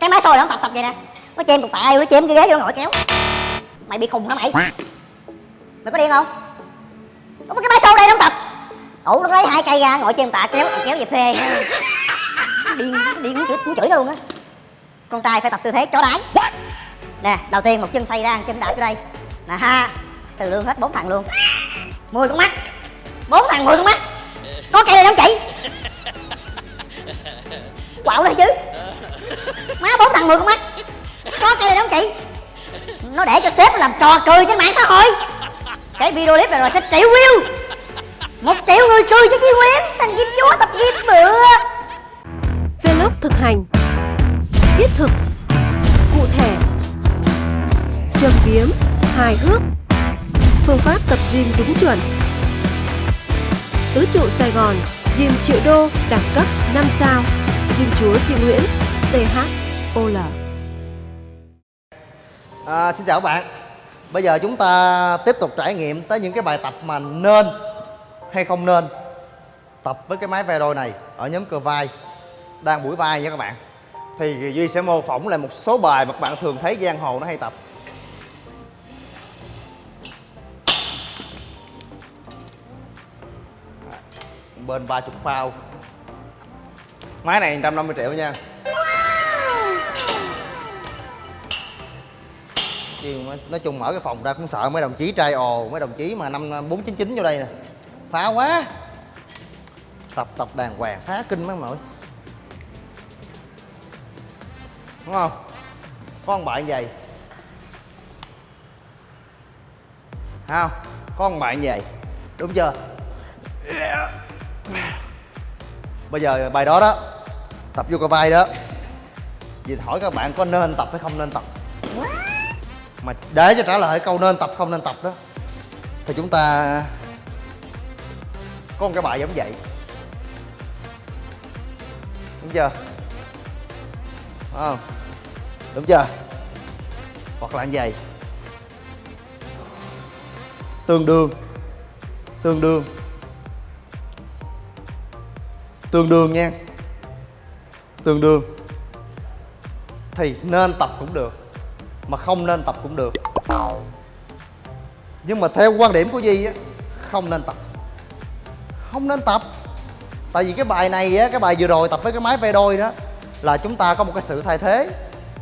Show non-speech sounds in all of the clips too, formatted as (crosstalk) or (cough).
cái máy xôi nó tập tập vậy nè. Nó chém cục tạ nó chém cái ghế vô nó ngồi kéo mày bị khùng hả mày? Mày có điên không? Có cái máy xôi đây nó tập. Ủ nó lấy hai cây ra ngồi chém tạ kéo kéo về phê. Điên điên muốn chửi, muốn chửi nó luôn á. Con trai phải tập tư thế chó đái nè đầu tiên một chân xây ra một chân đạp vô đây. Nè ha. Từ lương hết bốn thằng luôn. Mười con mắt. Bốn thằng mười con mắt. Có cây này không chị quạo đây chứ. Má bốn thằng mười con mắt có cây này không chị? Nó để cho sếp làm trò cười trên mạng xã hội. Cái video clip này rồi sẽ triệu view. Một triệu người cười cho chi quyến, thằng kim chúa tập kim bữa Vlog thực hành. Thiết thực. Cụ thể. Châm biếm. Hài hước. Phương pháp tập gym đúng chuẩn. Tứ trụ Sài Gòn, Gym triệu đô đẳng cấp 5 sao. Gym chúa Duy Nguyễn THOL À, xin chào các bạn. Bây giờ chúng ta tiếp tục trải nghiệm tới những cái bài tập mà nên hay không nên Tập với cái máy Vero này ở nhóm cơ vai Đang buổi vai nha các bạn. Thì Duy sẽ mô phỏng lại một số bài mà các bạn thường thấy giang hồ nó hay tập. Bên 30 bao Máy này 150 triệu nha. Chứ nói- chung mở cái phòng ra cũng sợ, mấy đồng chí trai ồ, mấy đồng chí mà năm bốn chín chín vô đây nè. Phá quá. Tập tập đàng hoàng, phá kinh mấy mọi đúng không? Có bạn vậy không? Có bạn vậy đúng chưa? Bây giờ bài đó đó tập vô cái vai đó. Vì hỏi các bạn có nên tập hay không nên tập. Mà để cho trả lời câu nên tập không nên tập đó thì chúng ta có một cái bài giống vậy. Đúng chưa? Đúng không? Đúng chưa? Hoặc là như vậy. Tương đương. Tương đương. Tương đương nha tương đương. Thì nên tập cũng được, mà không nên tập cũng được. Nhưng mà theo quan điểm của Di á, không nên tập. Không nên tập. Tại vì cái bài này á, cái bài vừa rồi tập với cái máy ve đôi đó, là chúng ta có một cái sự thay thế.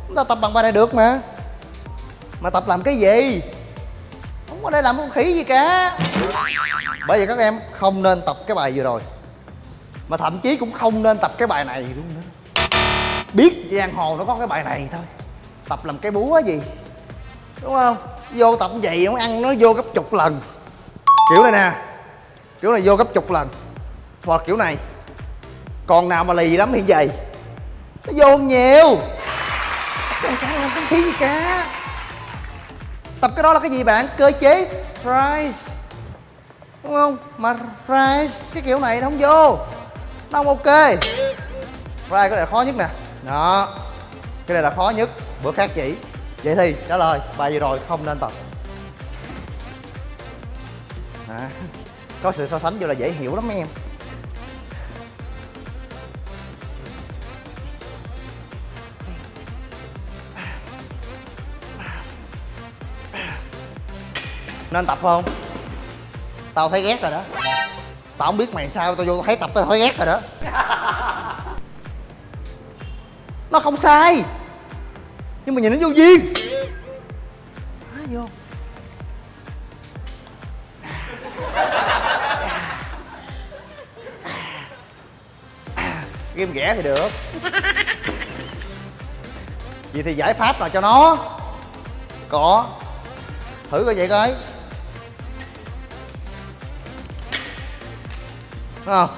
Chúng ta tập bằng bài này được mà. Mà tập làm cái gì? Không có để làm con khỉ gì cả. Bởi vậy các em không nên tập cái bài vừa rồi. Mà thậm chí cũng không nên tập cái bài này luôn nữa biết giang hồ nó có cái bài này thôi. Tập làm cái búa gì, đúng không? Vô tập vậy nó ăn nó vô gấp chục lần. Kiểu này nè, kiểu này vô gấp chục lần. Hoặc kiểu này, còn nào mà lì lắm hiện vậy. Nó vô nhiều. Trời khí gì cả. Tập cái đó là cái gì bạn? Cơ chế price. Đúng không? Mà price cái kiểu này nó không vô. Nó không ok. Price có này khó nhất nè đó. Cái này là khó nhất. Bữa khác chỉ. Vậy thì trả lời. Bài vừa rồi không nên tập. À, (laughs) có sự so sánh vô là dễ hiểu lắm em. Nên tập không? Tao thấy ghét rồi đó. Tao không biết mày sao tao vô thấy tập tao thấy ghét rồi đó nó không sai. Nhưng mà nhìn nó vô duyên. Má vô. Ghim ghẻ thì được. Vậy thì giải pháp là cho nó. Có thử coi vậy coi. Đúng không?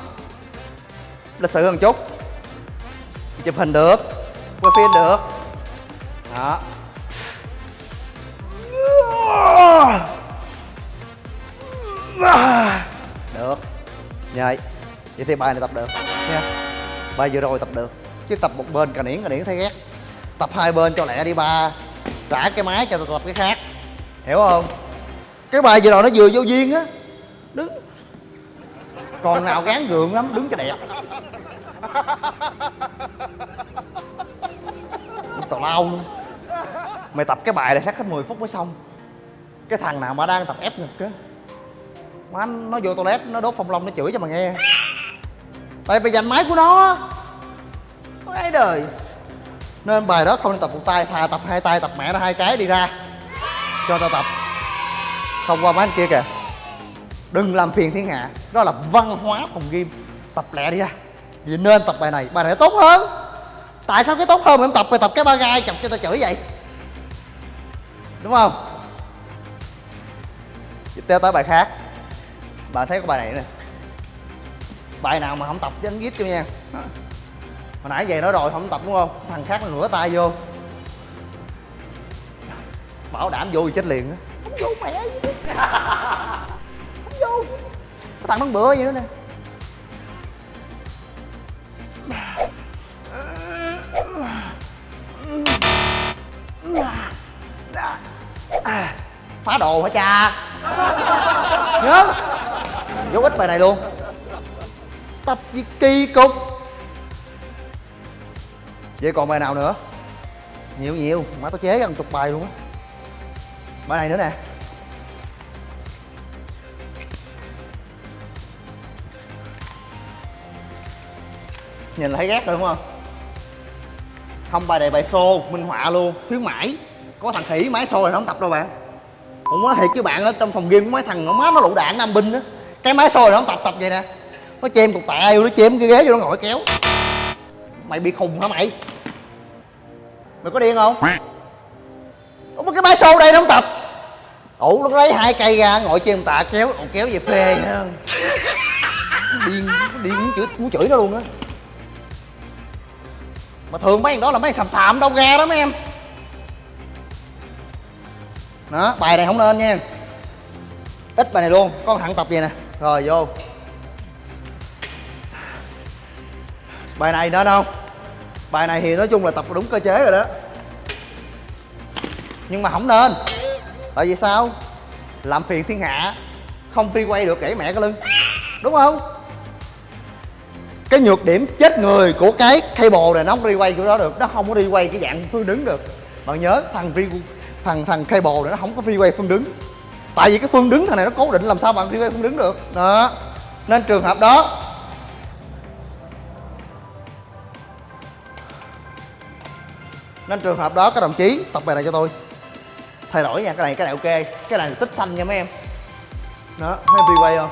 Lịch sự hơn chút. Chụp hình được quay phim được. Đó. Được. Vậy vậy thì bài này tập được. Nha. Bài vừa rồi tập được. Chứ tập một bên cà niễn cà niễn thấy ghét. Tập hai bên cho lẹ đi ba. Trả cái máy cho tôi tập cái khác. Hiểu không? Cái bài vừa rồi nó vừa vô duyên á. Đứng. Còn nào gán gượng lắm, đứng cho đẹp lao luôn. Mày tập cái bài này chắc hết 10 phút mới xong. Cái thằng nào mà đang tập ép ngực á má nó vô toilet, nó đốt phong long, nó chửi cho mà nghe. Tại vì giành máy của nó nó ấy đời. Nên bài đó không nên tập một tay, thà tập hai tay, tập mẹ nó hai cái đi ra. Cho tao tập. Không qua mấy anh kia kìa. Đừng làm phiền thiên hạ. Đó là văn hóa phòng game tập lẹ đi ra. Vì nên tập bài này bài này tốt hơn tại sao cái tốt hơn mà em tập mày tập cái ba gai chọc cho tao chửi vậy? Đúng không? Tiếp theo tới bài khác. Bạn thấy có bài này nè. Bài nào mà không tập chứ anh viết cho nha. Hồi nãy về nói rồi không tập đúng không? Thằng khác nó nửa tay vô. Bảo đảm vô thì chết liền á. Không vô mẹ gì. Không vô cái thằng nó bữa vậy nữa nè phá đồ hả cha? Nhớ. Vô ít bài này luôn. Tập gì kỳ cục. Vậy còn bài nào nữa? Nhiều nhiều. Má tao chế gần chục bài luôn á. Bài này nữa nè. Nhìn là thấy ghét rồi, đúng không? Không, bài này bài xô, minh họa luôn. Khuyến mãi. Có thằng khỉ máy xô này nó không tập đâu bạn cũng nói thiệt với bạn ở trong phòng game của mấy thằng nó má nó lũ đạn nam binh á. Cái máy sôi nó tập tập vậy nè. Nó chém cục tạ vô nó chém cái ghế vô nó ngồi kéo. Mày bị khùng hả mày? Mày có điên không? Ủa cái máy sôi đây nó không tập. Ủ nó lấy hai cây ra ngồi trên tạ kéo ồ, kéo về phê ha điên điên muốn chửi muốn chửi nó luôn á. Mà thường mấy thằng đó là mấy thằng sàm sàm đâu ra đó mấy em đó, bài này không nên nha. Ít bài này luôn con thẳng tập vậy nè. Rồi, vô. Bài này nên không? Bài này thì nói chung là tập đúng cơ chế rồi đó. Nhưng mà không nên. Tại vì sao? Làm phiền thiên hạ, không phi quay được gãy mẹ cái lưng. Đúng không? Cái nhược điểm chết người của cái cable này nó không đi quay chỗ đó được. Nó không có đi quay cái dạng phương đứng được. Bạn nhớ, thằng thằng thằng cable này nó không có freeway quay phương đứng. Tại vì cái phương đứng thằng này nó cố định làm sao bạn freeway quay phương đứng được. Đó. Nên trường hợp đó. Nên trường hợp đó, các đồng chí, tập bài này cho tôi. Thay đổi nha, cái này cái này ok. Cái này tích xanh nha mấy em. Đó mấy em freeway quay không?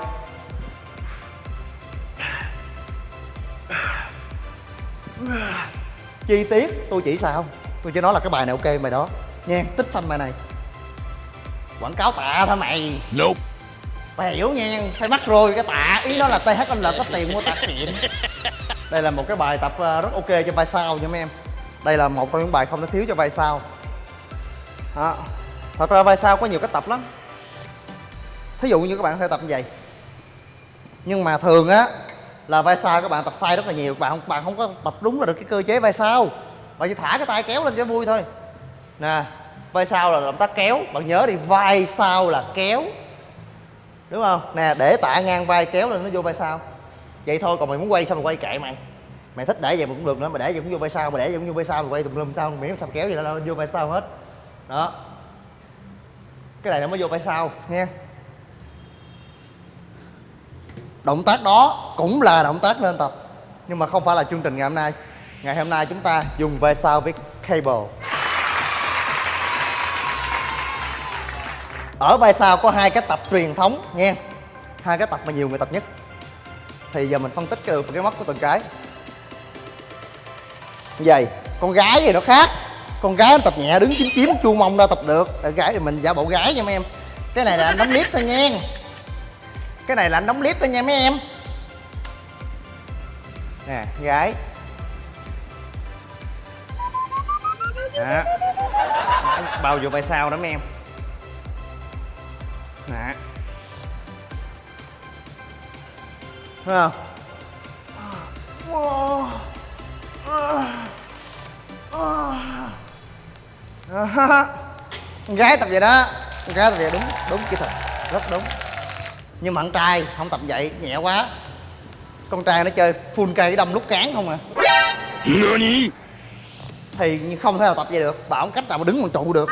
Chi tiết, tôi chỉ sao? Tôi chỉ nói là cái bài này ok, bài đó nha tích xanh bài này. Quảng cáo tạ thôi mày. Nope. mày hiểu nha phải mắc rồi cái tạ ý nó là THL có tiền mua tạ xịn. (laughs) Đây là một cái bài tập ờ, rất ok cho vai sau nha mấy em. Đây là một trong những bài không thể thiếu cho vai sau. Đó. thật ra vai sau có nhiều cách tập lắm. Thí dụ như các bạn có thể tập như vậy. Nhưng mà thường á là vai sau các bạn tập sai rất là nhiều. Bạn không bạn không có tập đúng là được cái cơ chế vai sau. Bạn chỉ thả cái tay kéo lên cho vui thôi nè, vai sau là động tác kéo. Bạn nhớ đi, vai sau là kéo. Đúng không? Nè, để tạ ngang vai kéo lên, nó vô vai sau. Vậy thôi, còn mày muốn quay sao mày quay kệ mày? Mày thích để vậy cũng được nữa mày để vậy cũng vô vai sau mày để vậy cũng vô vai sau mày quay tùm lum sao, miễn sao kéo vậy nó vô vai sau hết. Đó. Cái này nó mới vô vai sau, nha. Động tác đó cũng là động tác nên tập, nhưng mà không phải là chương trình ngày hôm nay. Ngày hôm nay chúng ta dùng vai sau với cable. Ở vai sau có hai cái tập truyền thống nghe. Hai cái tập mà nhiều người tập nhất. Thì giờ mình phân tích được cái mắt của từng cái. Vậy, con gái thì nó khác. Con gái nó tập nhẹ đứng chín chiếm chu mông ra tập được. Để gái thì mình giả bộ gái nha mấy em. Cái này là anh đóng clip thôi nha. Cái này là anh đóng clip thôi nha mấy em. Nè, gái. Đó. Bao giờ vai sau đó mấy em nè. Thấy không? Con (laughs) gái tập vậy đó. Con gái tập vậy đúng đúng kỹ thuật. Rất đúng. Nhưng mà con trai không tập vậy nhẹ quá. Con trai nó chơi full cây đâm lúc cán không à. NANI? thì không thể nào tập vậy được. Bảo cách nào mà đứng bằng trụ được.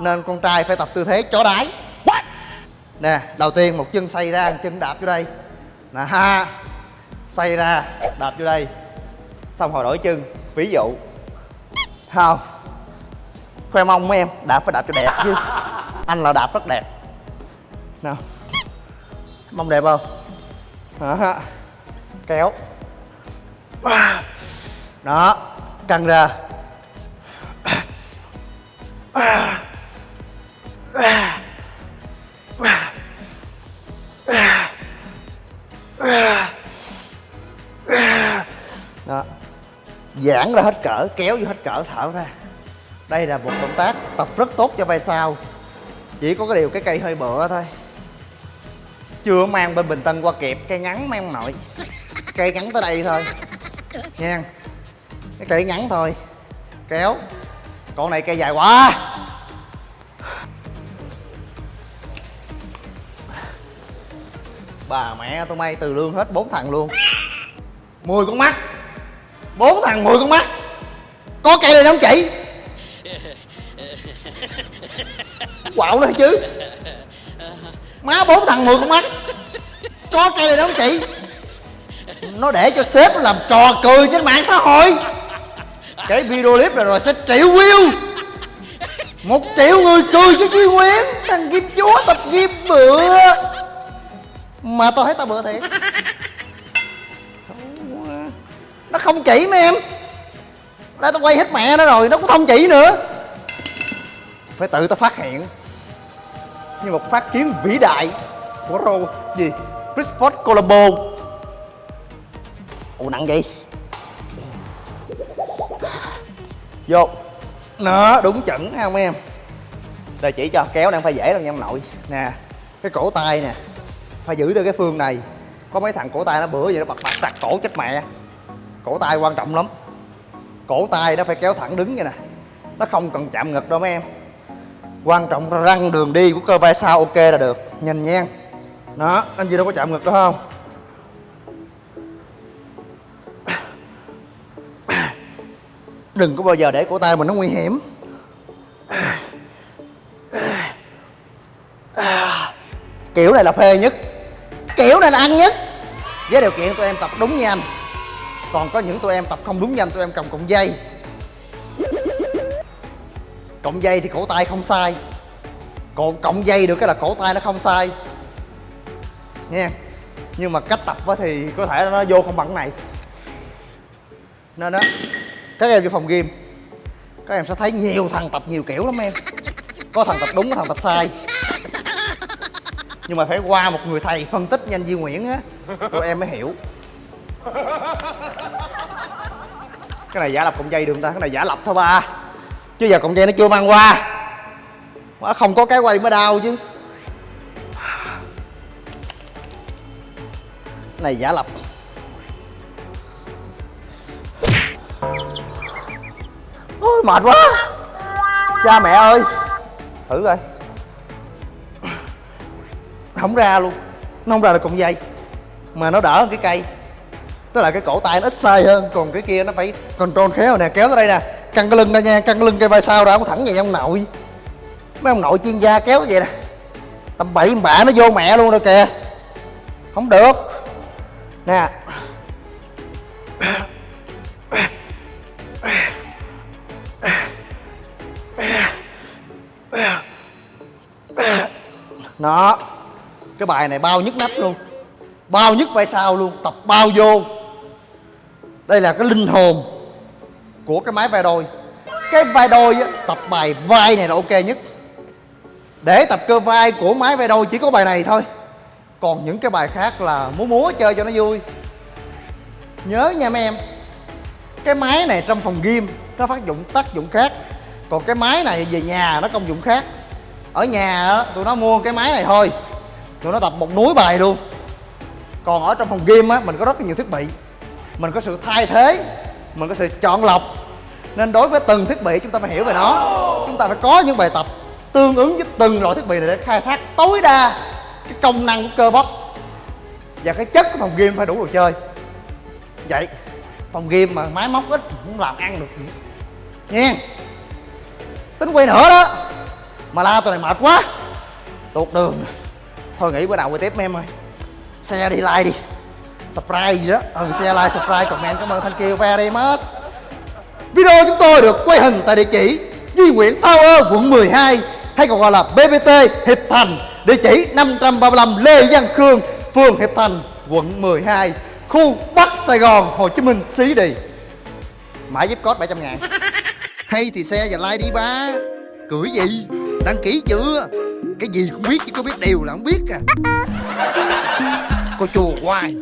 Nên con trai phải tập tư thế chó đái nè, đầu tiên một chân xây ra, một chân đạp vô đây. Nè, ha, xây ra, đạp vô đây. Xong hồi đổi chân, ví dụ. Không. Khoe mông mấy em, đạp phải đạp cho đẹp chứ. Anh là đạp rất đẹp. Nào mông đẹp không? Đó kéo. Đó, căng ra. Giãn ra hết cỡ, kéo vô hết cỡ thở ra. Đây là một động tác tập rất tốt cho vai sau. Chỉ có cái điều cái cây hơi bựa thôi. Chưa mang bên bình tân qua kịp cây ngắn mang nội. Cây ngắn tới đây thôi. Nha cái cây ngắn thôi. Kéo. Con này cây dài quá. Bà mẹ tôi may từ lương hết bốn thằng luôn. 10 con mắt bốn thằng 10 con mắt. Có cây này không chị quạo nữa chứ. Má bốn thằng 10 con mắt. Có cây này không chị nó để cho sếp nó làm trò cười trên mạng xã hội. Cái video clip này rồi sẽ triệu view. Một triệu người cười cho Duy Nguyễn thằng Kim Chúa tập gym bựa mà tao thấy tao bựa thiệt. Không chỉ mấy em. Đã tao quay hết mẹ nó rồi, nó cũng không chỉ nữa. Phải tự tao phát hiện như một phát kiến vĩ đại của rô gì? Christopher Colombo. Ồ, nặng vậy? vô. Nó đúng chuẩn ha không em? Đây chỉ cho, kéo đang phải dễ đâu nha ông nội. Nè, cái cổ tay nè. Phải giữ từ cái phương này. Có mấy thằng cổ tay nó bữa vậy nó bật bật chặt cổ chết mẹ cổ tay quan trọng lắm. Cổ tay nó phải kéo thẳng đứng vậy nè. Nó không cần chạm ngực đâu mấy em. Quan trọng là răng đường đi của cơ vai sau ok là được. Nhìn nhen đó, anh gì đâu có chạm ngực đâu không? Đừng có bao giờ để cổ tay mình nó nguy hiểm. Kiểu này là phê nhất. Kiểu này là ăn nhất. Với điều kiện tụi em tập đúng nha anh còn có những tụi em tập không đúng nhanh, tụi em cầm cọng dây. Cọng dây thì cổ tay không sai. Còn cọng dây được cái là cổ tay nó không sai. Nha. Nhưng mà cách tập thì có thể nó vô không bằng này. Nên đó các em vô phòng gym, các em sẽ thấy nhiều thằng tập nhiều kiểu lắm em. Có thằng tập đúng, có thằng tập sai. Nhưng mà phải qua một người thầy phân tích nhanh Duy Nguyễn á, tụi em mới hiểu cái này giả lập cọng dây được không ta? Cái này giả lập thôi ba. Chứ giờ cọng dây nó chưa mang qua. Mà không có cái quay mới đau chứ. Cái này giả lập. Ôi, mệt quá. Cha mẹ ơi. Thử coi. Không ra luôn. Nó không ra được cọng dây. Mà nó đỡ hơn cái cây tức là cái cổ tay nó ít sai hơn, còn cái kia nó phải control khéo. Nè, kéo tới đây nè. Căng cái lưng ra nha, căng cái lưng cây vai sau ra, không thẳng vậy ông nội. Mấy ông nội chuyên gia kéo vậy nè. Tầm bậy bạ nó vô mẹ luôn rồi kìa. Không được. Nè. Nó. Cái bài này bao nhức nách luôn. Bao nhức vai sau luôn. Tập bao vô đây là cái linh hồn của cái máy vai đôi. Cái vai đôi á, tập bài vai này là ok nhất. Để tập cơ vai của máy vai đôi chỉ có bài này thôi. Còn những cái bài khác là múa múa chơi cho nó vui. Nhớ nha mấy em cái máy này trong phòng gym nó phát dụng tác dụng khác. Còn cái máy này về nhà nó công dụng khác. Ở nhà á, tụi nó mua cái máy này thôi. Tụi nó tập một núi bài luôn. Còn ở trong phòng gym á mình có rất là nhiều thiết bị mình có sự thay thế, mình có sự chọn lọc. Nên đối với từng thiết bị chúng ta phải hiểu về nó. Chúng ta phải có những bài tập tương ứng với từng loại thiết bị này để khai thác tối đa cái công năng của cơ bắp và cái chất của phòng gym phải đủ đồ chơi. Vậy, phòng gym mà máy móc ít cũng làm ăn được. Nha. Tính quay nữa đó. Mà la tụi này mệt quá. Tuột đường. Thôi nghỉ bữa nào quay tiếp, mấy em ơi. Xe đi, like đi. Subscribe gì đó. Ừ share like, subscribe, comment. Cảm ơn thank you very much. Video chúng tôi được quay hình tại địa chỉ Duy Nguyễn Tower, quận 12 Hay còn gọi là BBT Hiệp Thành. Địa chỉ 535 Lê Văn Khương, Phường Hiệp Thành, quận 12 Khu Bắc Sài Gòn, Hồ Chí Minh, xí đi. Mã giúp code 700 ngàn. Hay thì xe và like đi ba. Cười gì? Đăng ký chưa? Cái gì cũng biết, chứ có biết đều là không biết à. Cô chùa hoài.